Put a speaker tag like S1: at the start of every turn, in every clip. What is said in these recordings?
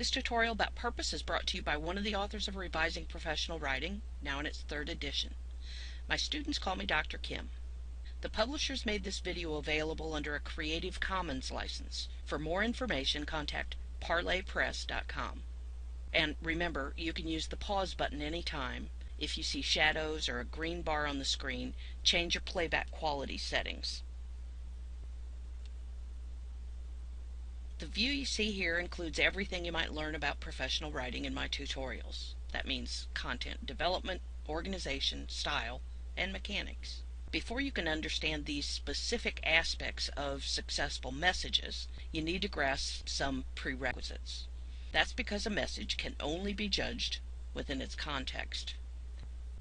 S1: This tutorial about purpose is brought to you by one of the authors of Revising Professional Writing, now in its third edition. My students call me Dr. Kim. The publishers made this video available under a Creative Commons license. For more information, contact parlorpress.com. And remember, you can use the pause button anytime. If you see shadows or a green bar on the screen, change your playback quality settings. The view you see here includes everything you might learn about professional writing in my tutorials. That means content development, organization, style, and mechanics. Before you can understand these specific aspects of successful messages, you need to grasp some prerequisites. That's because a message can only be judged within its context.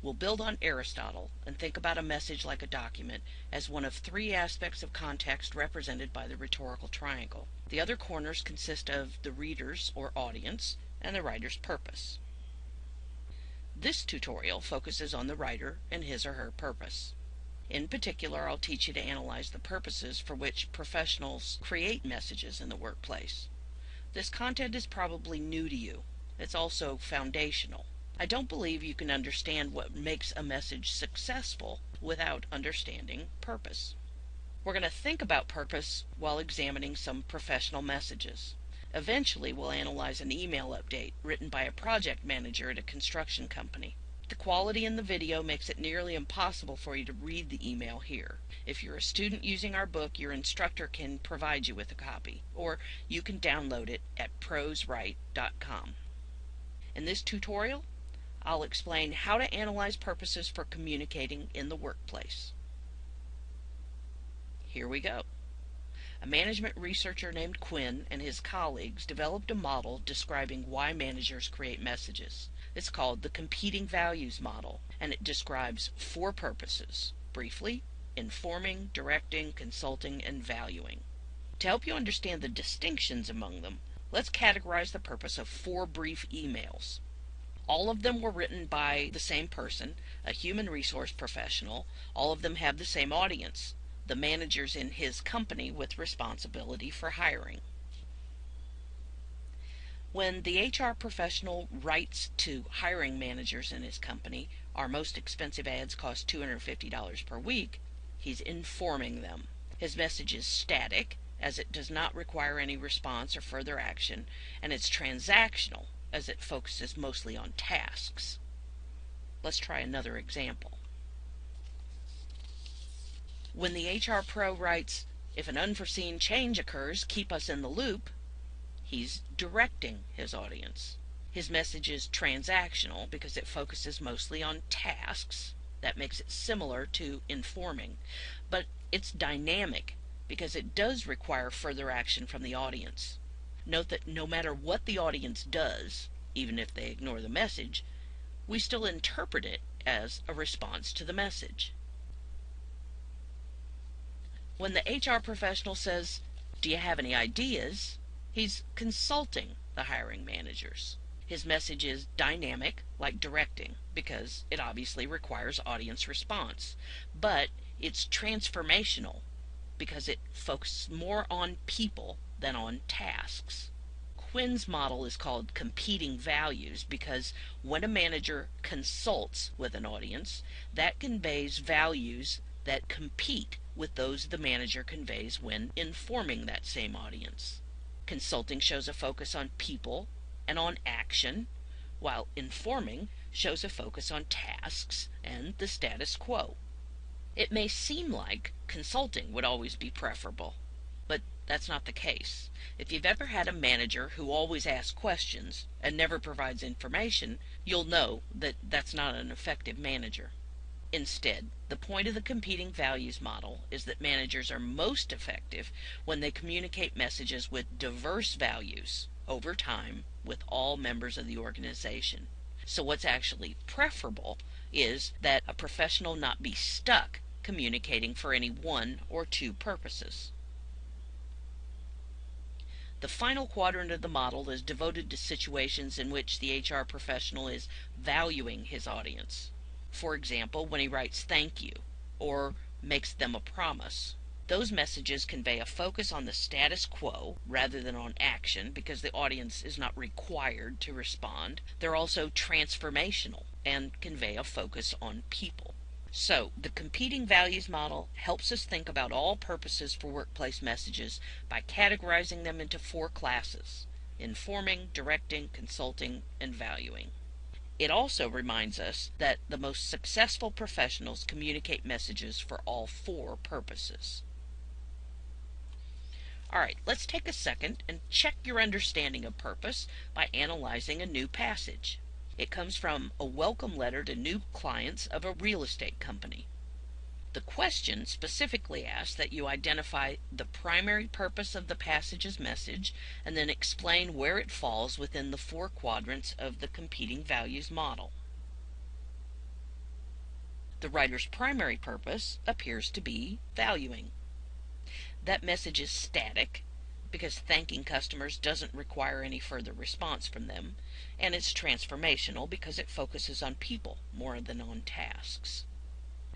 S1: We'll build on Aristotle and think about a message like a document as one of three aspects of context represented by the rhetorical triangle. The other corners consist of the reader's or audience and the writer's purpose. This tutorial focuses on the writer and his or her purpose. In particular, I'll teach you to analyze the purposes for which professionals create messages in the workplace. This content is probably new to you. It's also foundational. I don't believe you can understand what makes a message successful without understanding purpose. We're going to think about purpose while examining some professional messages. Eventually, we'll analyze an email update written by a project manager at a construction company. The quality in the video makes it nearly impossible for you to read the email here. If you're a student using our book, your instructor can provide you with a copy, or you can download it at proswrite.com. In this tutorial, I'll explain how to analyze purposes for communicating in the workplace. Here we go. A management researcher named Quinn and his colleagues developed a model describing why managers create messages. It's called the Competing Values Model, and it describes four purposes briefly, informing, directing, consulting, and valuing. To help you understand the distinctions among them, let's categorize the purpose of four brief emails. All of them were written by the same person, a human resource professional. All of them have the same audience, the managers in his company with responsibility for hiring. When the HR professional writes to hiring managers in his company, our most expensive ads cost $250 per week, he's informing them. His message is static, as it does not require any response or further action, and it's transactional, as it focuses mostly on tasks. Let's try another example. When the HR pro writes, if an unforeseen change occurs, keep us in the loop, he's directing his audience. His message is transactional because it focuses mostly on tasks. That makes it similar to informing. But it's dynamic because it does require further action from the audience. Note that no matter what the audience does, even if they ignore the message, we still interpret it as a response to the message. When the HR professional says, Do you have any ideas? he's consulting the hiring managers. His message is dynamic, like directing, because it obviously requires audience response. But it's transformational, because it focuses more on people than on tasks. Quinn's model is called competing values because when a manager consults with an audience, that conveys values that compete with those the manager conveys when informing that same audience. Consulting shows a focus on people and on action, while informing shows a focus on tasks and the status quo. It may seem like consulting would always be preferable, that's not the case. If you've ever had a manager who always asks questions and never provides information, you'll know that that's not an effective manager. Instead, the point of the competing values model is that managers are most effective when they communicate messages with diverse values over time with all members of the organization. So, what's actually preferable is that a professional not be stuck communicating for any one or two purposes. The final quadrant of the model is devoted to situations in which the HR professional is valuing his audience. For example, when he writes thank you or makes them a promise. Those messages convey a focus on the status quo rather than on action because the audience is not required to respond. They're also transformational and convey a focus on people. So, the competing values model helps us think about all purposes for workplace messages by categorizing them into four classes informing, directing, consulting, and valuing. It also reminds us that the most successful professionals communicate messages for all four purposes. All right, let's take a second and check your understanding of purpose by analyzing a new passage. It comes from a welcome letter to new clients of a real estate company. The question specifically asks that you identify the primary purpose of the passage's message and then explain where it falls within the four quadrants of the competing values model. The writer's primary purpose appears to be valuing. That message is static because thanking customers doesn't require any further response from them, and it's transformational because it focuses on people more than on tasks.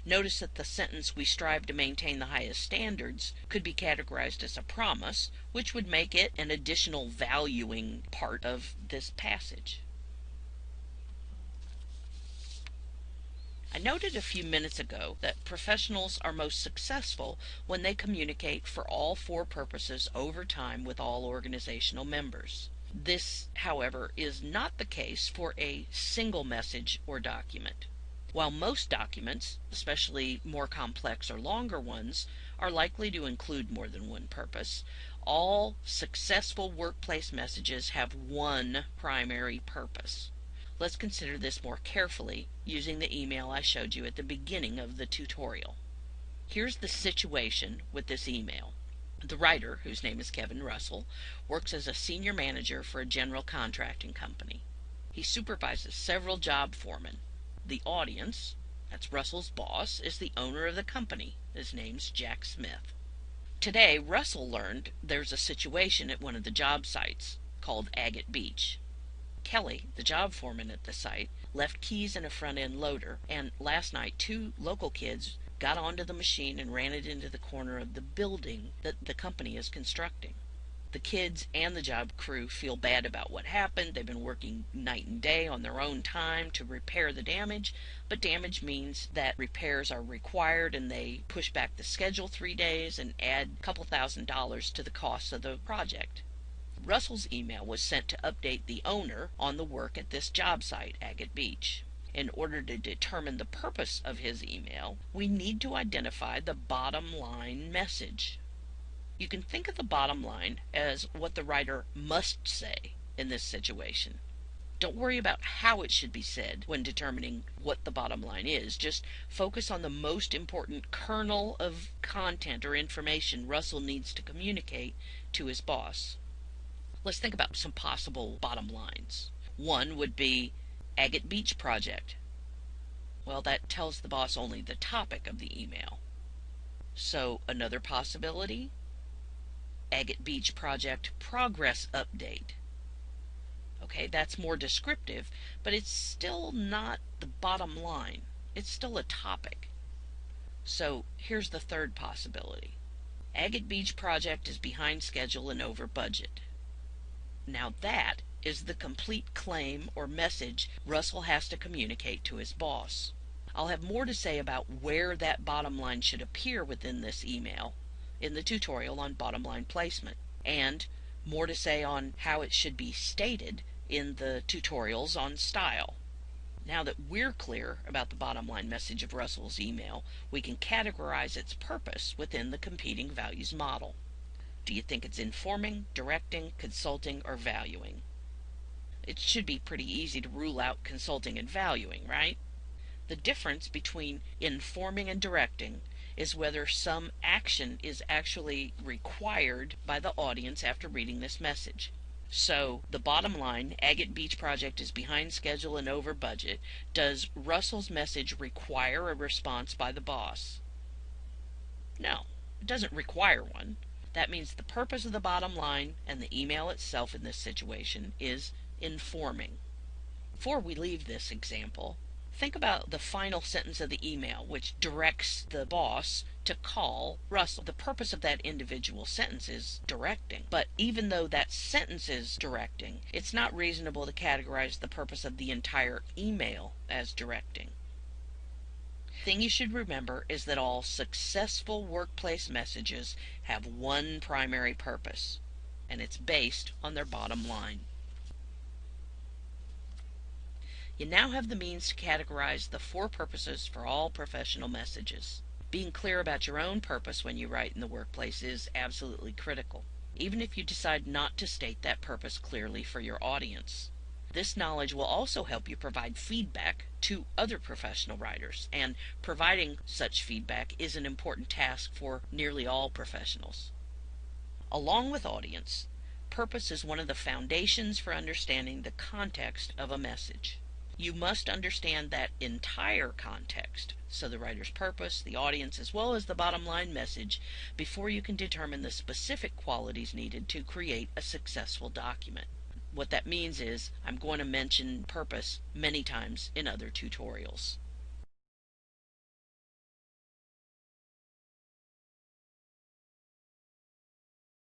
S1: Notice that the sentence, we strive to maintain the highest standards, could be categorized as a promise, which would make it an additional valuing part of this passage. I noted a few minutes ago that professionals are most successful when they communicate for all four purposes over time with all organizational members. This, however, is not the case for a single message or document. While most documents, especially more complex or longer ones, are likely to include more than one purpose, all successful workplace messages have one primary purpose. Let's consider this more carefully using the email I showed you at the beginning of the tutorial. Here's the situation with this email. The writer, whose name is Kevin Russell, works as a senior manager for a general contracting company. He supervises several job foremen. The audience, that's Russell's boss, is the owner of the company. His name's Jack Smith. Today, Russell learned there's a situation at one of the job sites called Agate Beach. Kelly, the job foreman at the site, left keys in a front end loader, and last night two local kids got onto the machine and ran it into the corner of the building that the company is constructing. The kids and the job crew feel bad about what happened. They've been working night and day on their own time to repair the damage, but damage means that repairs are required and they push back the schedule three days and add a couple thousand dollars to the cost of the project. Russell's email was sent to update the owner on the work at this job site, Agate Beach. In order to determine the purpose of his email, we need to identify the bottom line message. You can think of the bottom line as what the writer must say in this situation. Don't worry about how it should be said when determining what the bottom line is. Just focus on the most important kernel of content or information Russell needs to communicate to his boss. Let's think about some possible bottom lines. One would be Agate Beach Project. Well, that tells the boss only the topic of the email. So, another possibility Agate Beach Project Progress Update. Okay, that's more descriptive, but it's still not the bottom line. It's still a topic. So, here's the third possibility Agate Beach Project is behind schedule and over budget. Now that is the complete claim or message Russell has to communicate to his boss. I'll have more to say about where that bottom line should appear within this email in the tutorial on bottom line placement, and more to say on how it should be stated in the tutorials on style. Now that we're clear about the bottom line message of Russell's email, we can categorize its purpose within the competing values model. Do you think it's informing, directing, consulting, or valuing? It should be pretty easy to rule out consulting and valuing, right? The difference between informing and directing is whether some action is actually required by the audience after reading this message. So, the bottom line Agate Beach Project is behind schedule and over budget. Does Russell's message require a response by the boss? No, it doesn't require one. That means the purpose of the bottom line and the email itself in this situation is informing. Before we leave this example, think about the final sentence of the email, which directs the boss to call Russell. The purpose of that individual sentence is directing. But even though that sentence is directing, it's not reasonable to categorize the purpose of the entire email as directing. Thing you should remember is that all successful workplace messages have one primary purpose, and it's based on their bottom line. You now have the means to categorize the four purposes for all professional messages. Being clear about your own purpose when you write in the workplace is absolutely critical, even if you decide not to state that purpose clearly for your audience. This knowledge will also help you provide feedback to other professional writers, and providing such feedback is an important task for nearly all professionals. Along with audience, purpose is one of the foundations for understanding the context of a message. You must understand that entire context, so the writer's purpose, the audience, as well as the bottom line message, before you can determine the specific qualities needed to create a successful document. What that means is I'm going to mention purpose many times in other tutorials.